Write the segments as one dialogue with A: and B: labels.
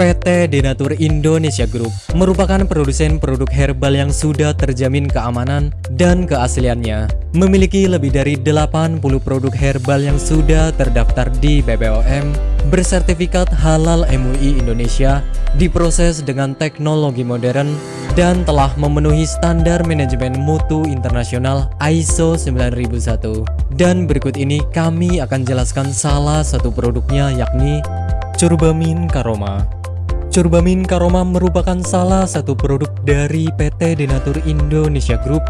A: PT Denatur Indonesia Group merupakan produsen produk herbal yang sudah terjamin keamanan dan keasliannya. Memiliki lebih dari 80 produk herbal yang sudah terdaftar di BPOM, bersertifikat halal MUI Indonesia, diproses dengan teknologi modern, dan telah memenuhi standar manajemen mutu internasional ISO 9001. Dan berikut ini kami akan jelaskan salah satu produknya yakni Curbamin Karoma. Curbamin Karoma merupakan salah satu produk dari PT Denatur Indonesia Group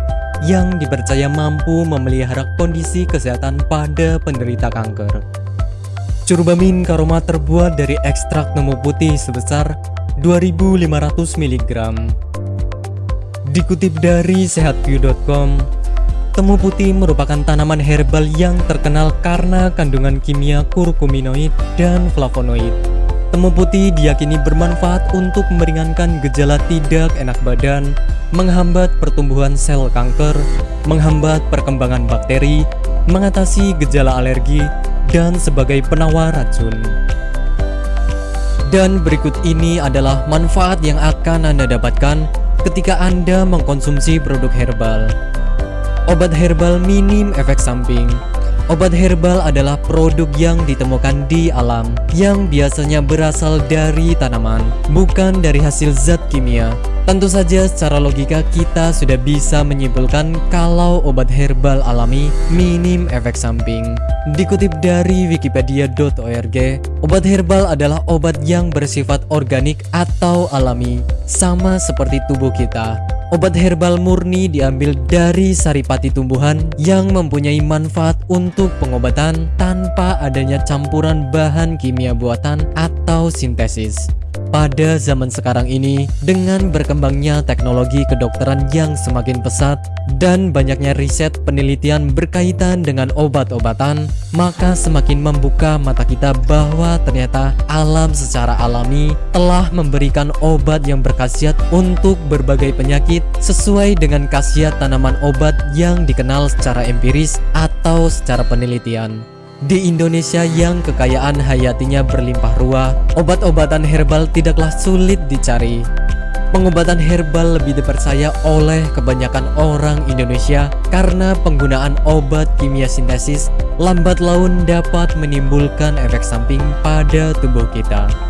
A: yang dipercaya mampu memelihara kondisi kesehatan pada penderita kanker. Curbamin Karoma terbuat dari ekstrak nemu putih sebesar 2500 mg. Dikutip dari sehatview.com, temu putih merupakan tanaman herbal yang terkenal karena kandungan kimia kurkuminoid dan flavonoid. Temu putih diyakini bermanfaat untuk meringankan gejala tidak enak badan, menghambat pertumbuhan sel kanker, menghambat perkembangan bakteri, mengatasi gejala alergi, dan sebagai penawar racun. Dan berikut ini adalah manfaat yang akan Anda dapatkan ketika Anda mengkonsumsi produk herbal. Obat herbal minim efek samping Obat herbal adalah produk yang ditemukan di alam yang biasanya berasal dari tanaman, bukan dari hasil zat kimia. Tentu saja secara logika kita sudah bisa menyimpulkan kalau obat herbal alami minim efek samping. Dikutip dari wikipedia.org, obat herbal adalah obat yang bersifat organik atau alami, sama seperti tubuh kita. Obat herbal murni diambil dari saripati tumbuhan yang mempunyai manfaat untuk pengobatan tanpa adanya campuran bahan kimia buatan atau sintesis. Pada zaman sekarang ini, dengan berkembangnya teknologi kedokteran yang semakin pesat dan banyaknya riset penelitian berkaitan dengan obat-obatan, maka semakin membuka mata kita bahwa ternyata alam secara alami telah memberikan obat yang berkhasiat untuk berbagai penyakit sesuai dengan khasiat tanaman obat yang dikenal secara empiris atau secara penelitian. Di Indonesia yang kekayaan hayatinya berlimpah ruah, obat-obatan herbal tidaklah sulit dicari. Pengobatan herbal lebih dipercaya oleh kebanyakan orang Indonesia karena penggunaan obat kimia sintesis lambat laun dapat menimbulkan efek samping pada tubuh kita.